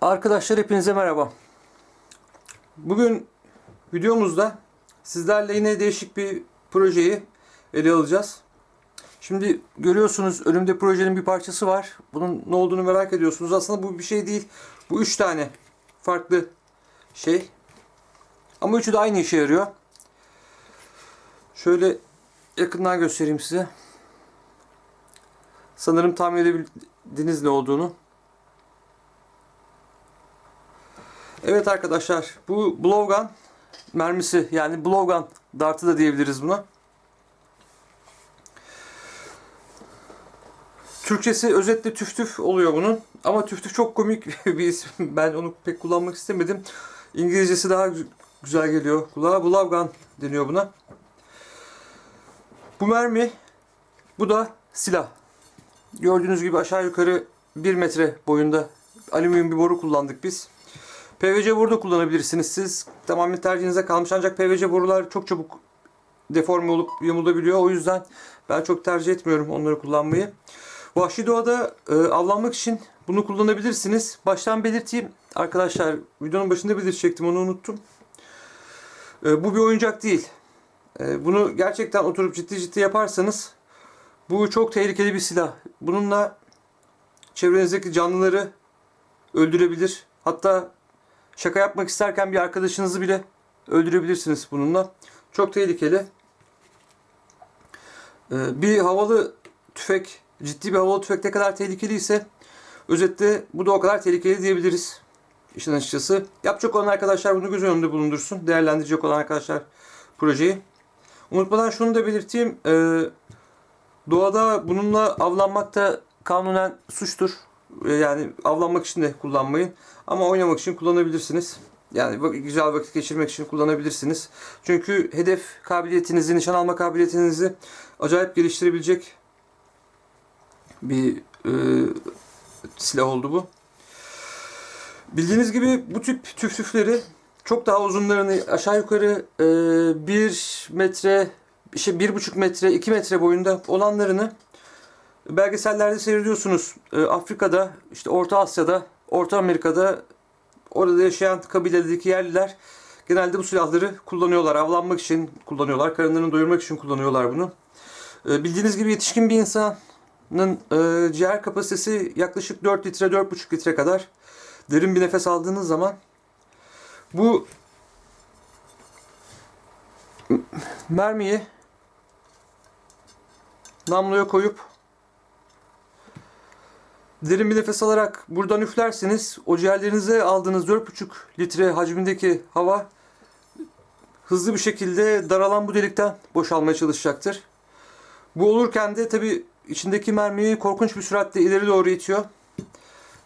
Arkadaşlar hepinize merhaba. Bugün videomuzda sizlerle yine değişik bir projeyi ele alacağız. Şimdi görüyorsunuz önümde projenin bir parçası var. Bunun ne olduğunu merak ediyorsunuz. Aslında bu bir şey değil. Bu üç tane farklı şey. Ama üçü de aynı işe yarıyor. Şöyle yakından göstereyim size. Sanırım tahmin edebildiniz ne olduğunu. Evet arkadaşlar bu blowgun mermisi yani blowgun dartı da diyebiliriz buna. Türkçesi özetle tüf tüf oluyor bunun. Ama tüf tüf çok komik bir isim. Ben onu pek kullanmak istemedim. İngilizcesi daha gü- güzel geliyor kulağa. Blowgun deniyor buna. Bu mermi, bu da silah. Gördüğünüz gibi aşağı yukarı 1 metre boyunda alüminyum bir boru kullandık biz. PVC boru da kullanabilirsiniz siz. Tamamen tercihinize kalmış ancak PVC borular çok çabuk deforme olup yamulabiliyor. O yüzden ben çok tercih etmiyorum onları kullanmayı. Vahşi doğada e, avlanmak için bunu kullanabilirsiniz. Baştan belirteyim arkadaşlar videonun başında belirtecektim onu unuttum. E, bu bir oyuncak değil. E, bunu gerçekten oturup ciddi ciddi yaparsanız bu çok tehlikeli bir silah. Bununla çevrenizdeki canlıları öldürebilir. Hatta şaka yapmak isterken bir arkadaşınızı bile öldürebilirsiniz bununla. Çok tehlikeli. Ee, Bir havalı tüfek, ciddi bir havalı tüfek ne kadar tehlikeliyse özetle bu da o kadar tehlikeli diyebiliriz. İşin açıkçası. Yapacak olan arkadaşlar bunu göz önünde bulundursun. Değerlendirecek olan arkadaşlar projeyi. Unutmadan şunu da belirteyim. Ee, Doğada bununla avlanmak da kanunen suçtur. Ee, Yani avlanmak için de kullanmayın. Ama oynamak için kullanabilirsiniz. Yani güzel vakit geçirmek için kullanabilirsiniz. Çünkü hedef kabiliyetinizi, nişan alma kabiliyetinizi acayip geliştirebilecek bir e, silah oldu bu. Bildiğiniz gibi bu tip tüf tüfleri çok daha uzunlarını aşağı yukarı 1 metre, işte 1,5 metre, 2 metre boyunda olanlarını belgesellerde seyrediyorsunuz. E, Afrika'da, işte Orta Asya'da, Orta Amerika'da orada yaşayan kabiledeki yerliler genelde bu silahları kullanıyorlar. Avlanmak için kullanıyorlar. Karınlarını doyurmak için kullanıyorlar bunu. E, bildiğiniz gibi yetişkin bir insanın e, ciğer kapasitesi yaklaşık 4 litre, 4,5 litre kadar. Derin bir nefes aldığınız zaman bu mermiyi namluya koyup derin bir nefes alarak buradan üflerseniz o ciğerlerinize aldığınız 4,5 litre hacmindeki hava hızlı bir şekilde daralan bu delikten boşalmaya çalışacaktır. Bu olurken de tabi içindeki mermiyi korkunç bir süratle ileri doğru itiyor.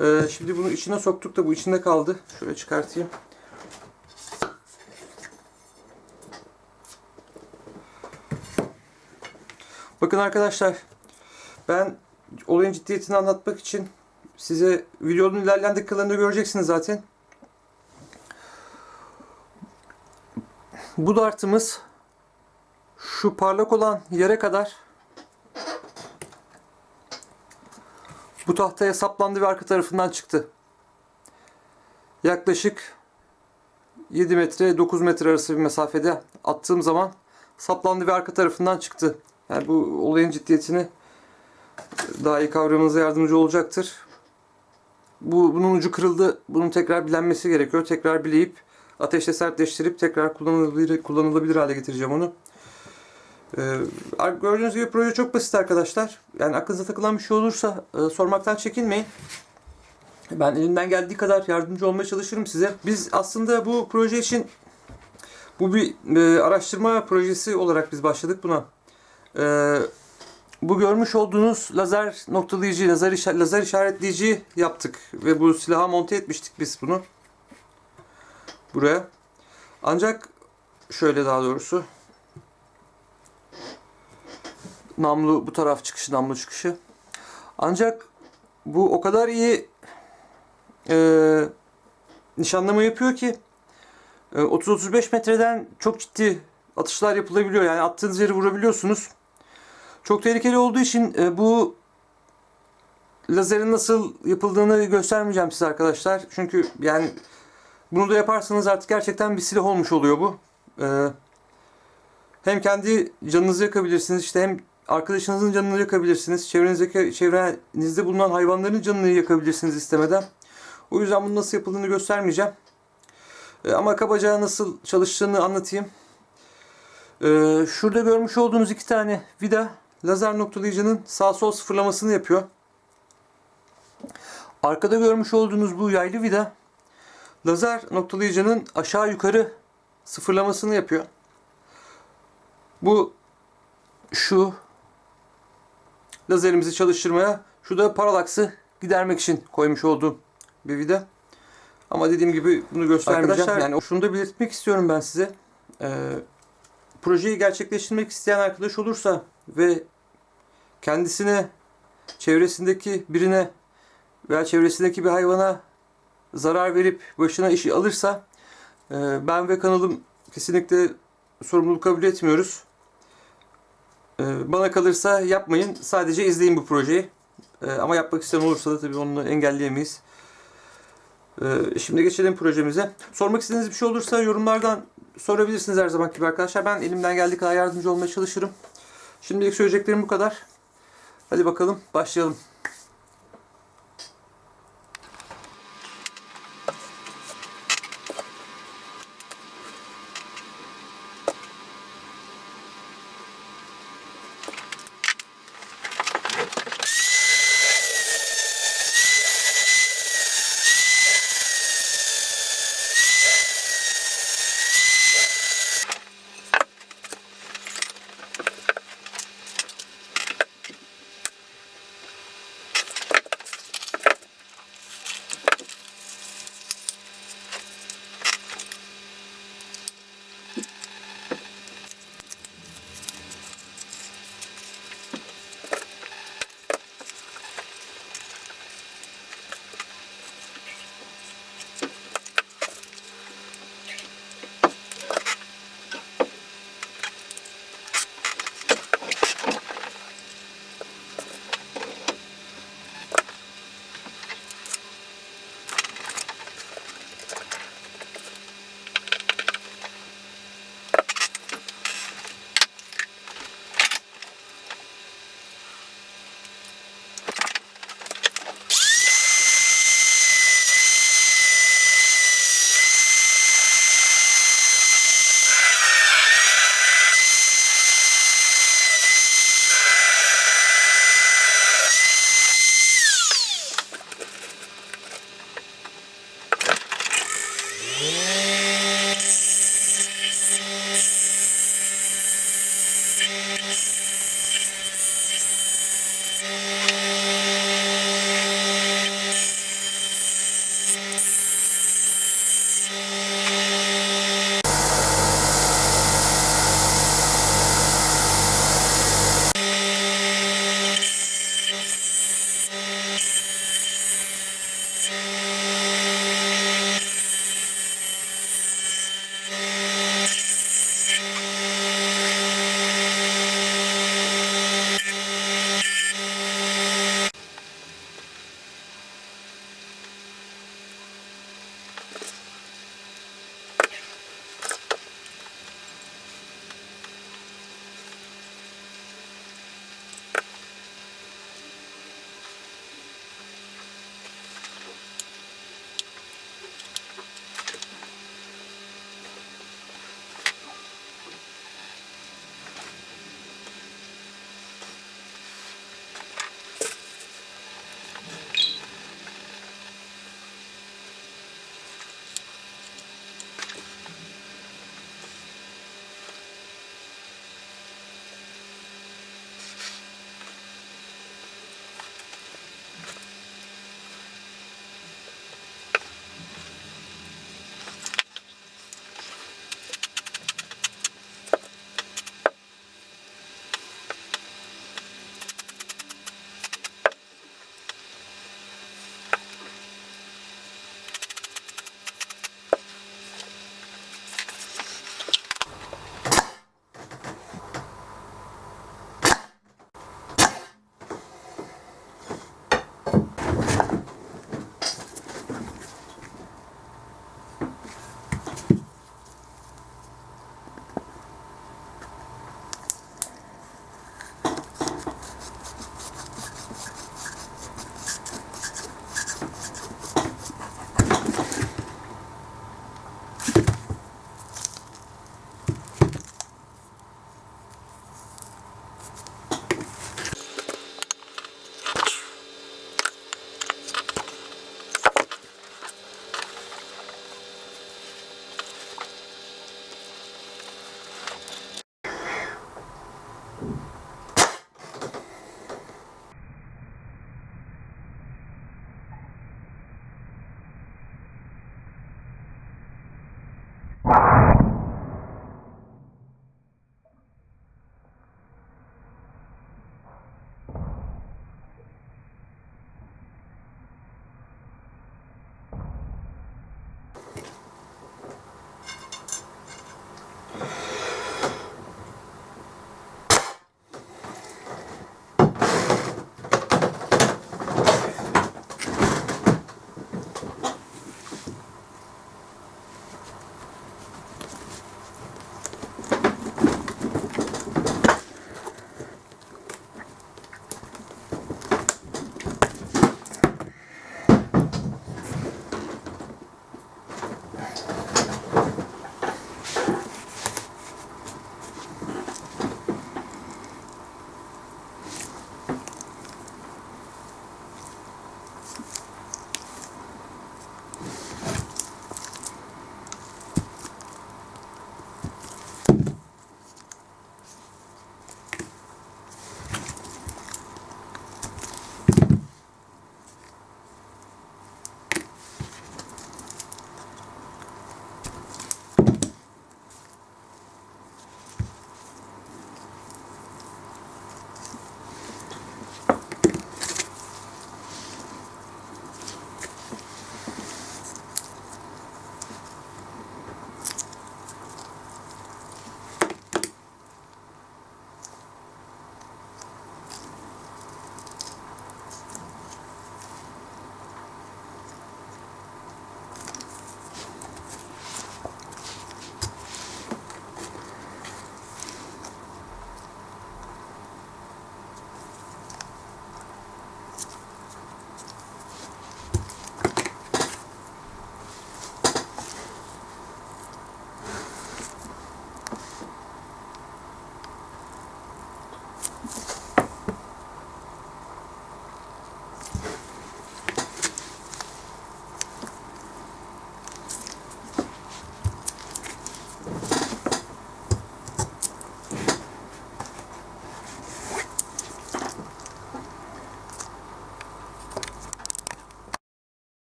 Ee, şimdi bunu içine soktuk da bu içinde kaldı. Şöyle çıkartayım. Bakın arkadaşlar ben olayın ciddiyetini anlatmak için size videonun ilerleyen dakikalarında göreceksiniz zaten. Bu dartımız şu parlak olan yere kadar bu tahtaya saplandı ve arka tarafından çıktı. Yaklaşık 7 metre 9 metre arası bir mesafede attığım zaman saplandı ve arka tarafından çıktı. Yani bu olayın ciddiyetini daha iyi kavramanıza yardımcı olacaktır. Bu bunun ucu kırıldı. Bunun tekrar bilenmesi gerekiyor. Tekrar bileyip ateşte sertleştirip tekrar kullanılabilir kullanılabilir hale getireceğim onu. Ee, gördüğünüz gibi proje çok basit arkadaşlar. Yani aklınıza takılan bir şey olursa e, sormaktan çekinmeyin. Ben elimden geldiği kadar yardımcı olmaya çalışırım size. Biz aslında bu proje için bu bir e, araştırma projesi olarak biz başladık buna. Ee, bu görmüş olduğunuz lazer noktalayıcı, lazer, işa- lazer işaretleyici yaptık. Ve bu silaha monte etmiştik biz bunu. Buraya. Ancak şöyle daha doğrusu. Namlu bu taraf çıkışı, namlu çıkışı. Ancak bu o kadar iyi e, nişanlama yapıyor ki e, 30-35 metreden çok ciddi atışlar yapılabiliyor. Yani attığınız yeri vurabiliyorsunuz. Çok tehlikeli olduğu için e, bu lazerin nasıl yapıldığını göstermeyeceğim size arkadaşlar. Çünkü yani bunu da yaparsanız artık gerçekten bir silah olmuş oluyor bu. Ee, hem kendi canınızı yakabilirsiniz işte hem arkadaşınızın canını yakabilirsiniz. Çevrenizdeki çevrenizde bulunan hayvanların canını yakabilirsiniz istemeden. O yüzden bunun nasıl yapıldığını göstermeyeceğim. Ee, ama kabaca nasıl çalıştığını anlatayım. Ee, şurada görmüş olduğunuz iki tane vida lazer noktalayıcının sağ sol sıfırlamasını yapıyor. Arkada görmüş olduğunuz bu yaylı vida lazer noktalayıcının aşağı yukarı sıfırlamasını yapıyor. Bu şu lazerimizi çalıştırmaya, şu da paralaksı gidermek için koymuş olduğum bir vida. Ama dediğim gibi bunu göstermeyeceğim. Arkadaşlar- yani şunu da belirtmek istiyorum ben size. Ee, projeyi gerçekleştirmek isteyen arkadaş olursa ve kendisine, çevresindeki birine veya çevresindeki bir hayvana zarar verip başına işi alırsa e, ben ve kanalım kesinlikle sorumluluk kabul etmiyoruz. E, Bana kalırsa yapmayın. Sadece izleyin bu projeyi. E, Ama yapmak isteyen olursa da tabii onu engelleyemeyiz. Şimdi geçelim projemize. Sormak istediğiniz bir şey olursa yorumlardan sorabilirsiniz her zaman gibi arkadaşlar. Ben elimden geldiği kadar yardımcı olmaya çalışırım. Şimdilik söyleyeceklerim bu kadar. Hadi bakalım başlayalım.